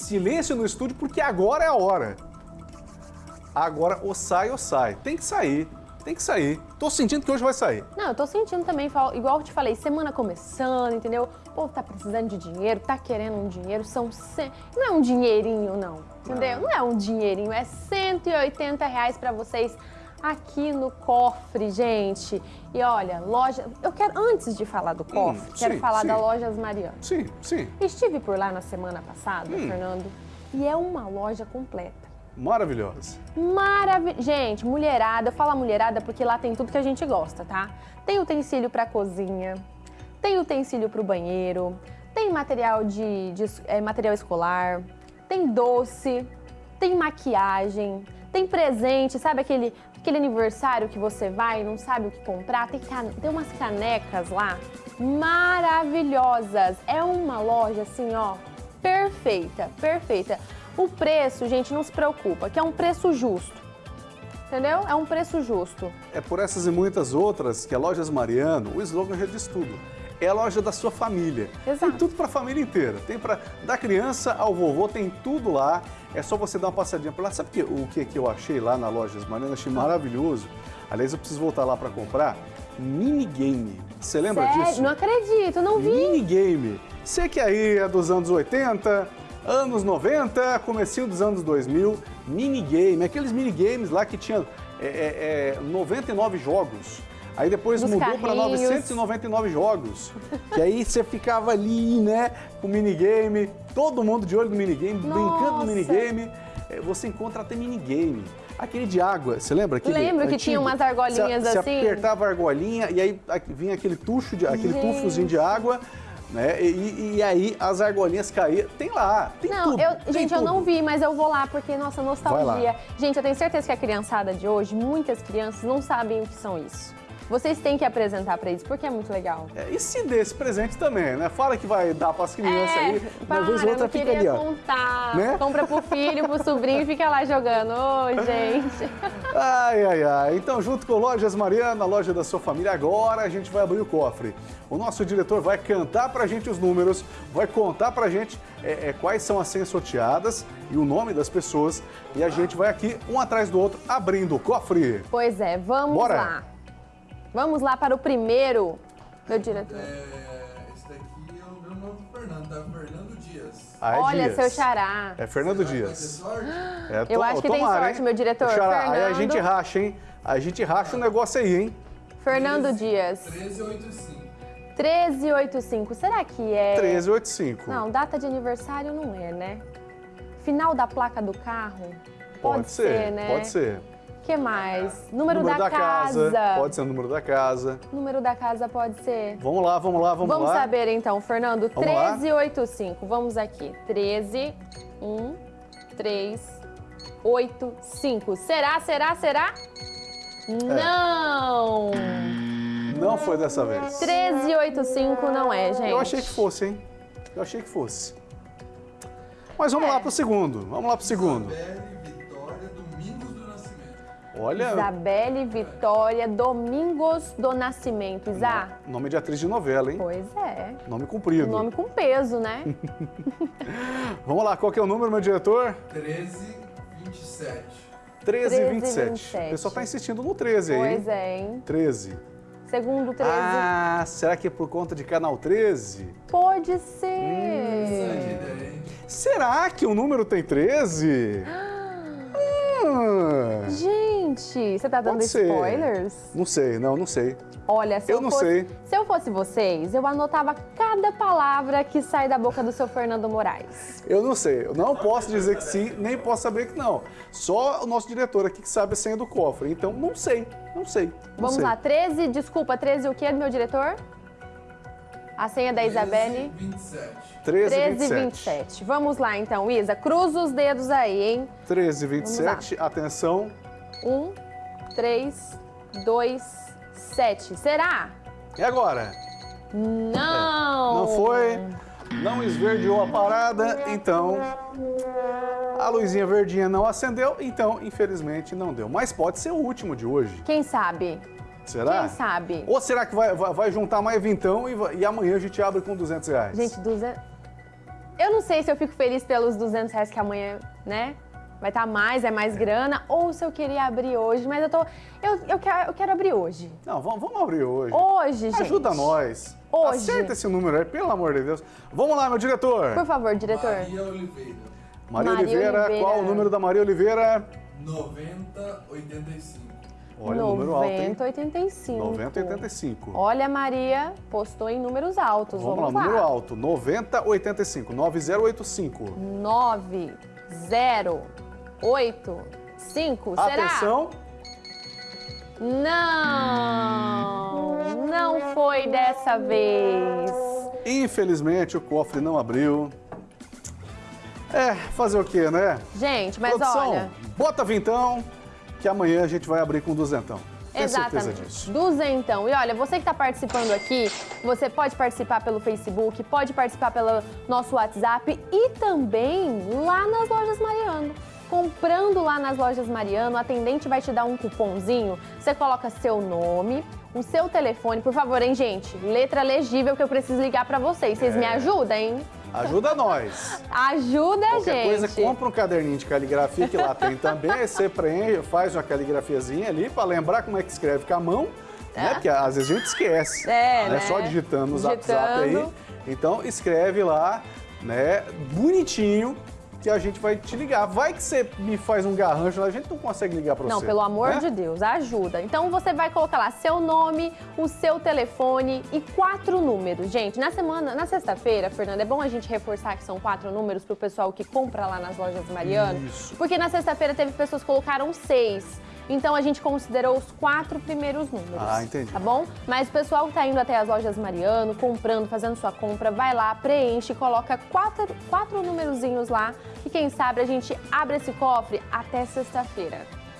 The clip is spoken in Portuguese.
silêncio no estúdio porque agora é a hora. Agora ou sai ou sai. Tem que sair. Tem que sair. Tô sentindo que hoje vai sair. Não, eu tô sentindo também, igual eu te falei, semana começando, entendeu? O povo tá precisando de dinheiro, tá querendo um dinheiro, são... Ce... Não é um dinheirinho, não, entendeu? Não, não é um dinheirinho, é 180 reais pra vocês aqui no cofre, gente. E olha, loja... Eu quero, antes de falar do cofre, hum, quero sim, falar sim. da Lojas Mariana. Sim, sim. Estive por lá na semana passada, hum. Fernando, e é uma loja completa. Maravilhosa. Maravilhosa. Gente, mulherada, eu falo mulherada porque lá tem tudo que a gente gosta, tá? Tem utensílio para cozinha, tem utensílio para o banheiro, tem material de, de é, material escolar, tem doce, tem maquiagem, tem presente, sabe aquele, aquele aniversário que você vai e não sabe o que comprar? Tem, tem umas canecas lá maravilhosas. É uma loja assim, ó, perfeita, perfeita. O preço, gente, não se preocupa, que é um preço justo. Entendeu? É um preço justo. É por essas e muitas outras que a Lojas Mariano, o slogan já diz tudo. É a loja da sua família. Exato. Tem tudo para a família inteira. Tem para da criança ao vovô, tem tudo lá. É só você dar uma passadinha por lá. Sabe que, o que, que eu achei lá na Lojas Mariano? Achei maravilhoso. Aliás, eu preciso voltar lá para comprar. Minigame. Você lembra Sério? disso? Não acredito, não vi. Minigame. Você que aí é dos anos 80, anos 90, comecinho dos anos 2000, minigame, aqueles minigames lá que tinha é, é, 99 é, jogos. Aí depois Dos mudou para 999 jogos. que aí você ficava ali, né, com minigame, todo mundo de olho no minigame, Nossa. brincando no minigame. É, você encontra até minigame. Aquele de água, você lembra? Aquele Lembro que tinha umas argolinhas você, assim. Você apertava a argolinha e aí vinha aquele tucho, de, aquele tufozinho de água né? E, e, aí as argolinhas caíam. Tem lá, tem não, tudo. Eu, tem gente, tudo. eu não vi, mas eu vou lá porque, nossa, nostalgia. Gente, eu tenho certeza que a criançada de hoje, muitas crianças não sabem o que são isso. Vocês têm que apresentar para eles, porque é muito legal. É, e se dê esse presente também, né? Fala que vai dar para as crianças é, aí. Para, uma vez outra fica ali, ó. contar. Né? Compra pro filho, pro sobrinho e fica lá jogando. Ô, oh, gente. Ai, ai, ai. Então, junto com Lojas Mariana, a loja da sua família, agora a gente vai abrir o cofre. O nosso diretor vai cantar pra gente os números, vai contar pra gente é, é, quais são as senhas sorteadas e o nome das pessoas. E a gente vai aqui, um atrás do outro, abrindo o cofre. Pois é, vamos Bora. lá. Vamos lá para o primeiro, meu diretor. É, esse daqui é o meu nome do Fernando, tá? Fernando Dias. Ah, é Olha, Dias. seu xará. É Fernando Será Dias. É, Eu acho que tomara, tem sorte, hein? meu diretor. Xará, Fernando... Aí a gente racha, hein? A gente racha o um negócio aí, hein? Fernando 13, Dias. 1385. 1385. Será que é... 1385. Não, data de aniversário não é, né? Final da placa do carro? Pode, pode ser, ser, né? Pode ser que mais? Número, número da, da casa. casa. Pode ser o número da casa. Número da casa pode ser. Vamos lá, vamos lá, vamos, vamos lá. Vamos saber então, Fernando. Vamos 1385. Vamos aqui. 13, 1, 3, 8, 5. Será, será, será? É. Não! Não foi dessa vez. 1385 não é, gente. Eu achei que fosse, hein? Eu achei que fosse. Mas vamos é. lá pro segundo. Vamos lá pro segundo. Olha. Isabelle Vitória Domingos do Nascimento. Isa. Nome de atriz de novela, hein? Pois é. Nome comprido. Nome com peso, né? Vamos lá, qual que é o número, meu diretor? 1327. 1327. O pessoal tá insistindo no 13 aí. Pois é, hein? 13. Segundo 13. Ah, será que é por conta de canal 13? Pode ser. Hum. Será que o número tem 13? Ah. Gente, você tá dando spoilers? Não sei, não, não sei. Olha, se eu, eu não fosse, sei. Se eu fosse vocês, eu anotava cada palavra que sai da boca do seu Fernando Moraes. Eu não sei. Eu não posso dizer que sim, nem posso saber que não. Só o nosso diretor aqui que sabe a senha do cofre. Então, não sei, não sei. Não Vamos sei. lá, 13, desculpa, 13 o que, meu diretor? A senha da Isabelle? 27. 13, 13 27. 27. Vamos lá então, Isa. Cruza os dedos aí, hein? 13, 27. Atenção. 1, 3, 2, 7. Será? E agora? Não! É. Não foi? Não esverdeou a parada, então a luzinha verdinha não acendeu, então infelizmente não deu. Mas pode ser o último de hoje. Quem sabe? Será? Quem sabe? Ou será que vai, vai, vai juntar mais vintão e, e, amanhã a gente abre com 200 reais? Gente, 200... eu não sei se eu fico feliz pelos 200 reais que amanhã, né? Vai estar mais, é mais grana, ou se eu queria abrir hoje, mas eu tô. Eu, eu, quero, eu quero abrir hoje. Não, vamos, vamos abrir hoje. Hoje, gente. Ajuda nós. Hoje. Acerta esse número aí, pelo amor de Deus. Vamos lá, meu diretor. Por favor, diretor. Maria Oliveira, Maria, Maria Oliveira, Oliveira. qual o número da Maria Oliveira? 9085. Olha o número alto, hein? 9085. 9085. Olha, Maria postou em números altos. Vamos, Vamos, lá, número alto. 9085. 9085. 9085. Será? Atenção. Não, não foi dessa vez. Infelizmente, o cofre não abriu. É, fazer o quê, né? Gente, mas Produção, olha, bota vintão, que amanhã a gente vai abrir com duzentão. Tenho Exatamente. Duzentão. E olha, você que está participando aqui, você pode participar pelo Facebook, pode participar pelo nosso WhatsApp e também lá nas lojas Mariano. Comprando lá nas lojas Mariano, a atendente vai te dar um cupomzinho. Você coloca seu nome, o seu telefone, por favor, hein, gente? Letra legível que eu preciso ligar para vocês. Vocês me É. ajudam, hein? Ajuda nós. Ajuda, Qualquer gente. coisa, compra um caderninho de caligrafia, que lá tem também. Aí você preenche, faz uma caligrafiazinha ali para lembrar como é que escreve com a mão. Né? Porque às vezes a gente esquece. É, né? Só digitando no zap zap aí. Digitando. Então escreve lá, né? Bonitinho, que a gente vai te ligar. Vai que você me faz um garrancho a gente não consegue ligar para você. Não, pelo amor né? de Deus, ajuda. Então você vai colocar lá seu nome, o seu telefone e quatro números. Gente, na semana, na sexta-feira, Fernanda, é bom a gente reforçar que são quatro números pro pessoal que compra lá nas lojas Mariano. Isso. Porque na sexta-feira teve pessoas que colocaram seis. Então a gente considerou os quatro primeiros números. Ah, entendi. Tá bom? Mas o pessoal que tá indo até as lojas Mariano, comprando, fazendo sua compra, vai lá, preenche, coloca quatro, quatro numerozinhos lá e quem sabe a gente abre esse cofre até sexta-feira.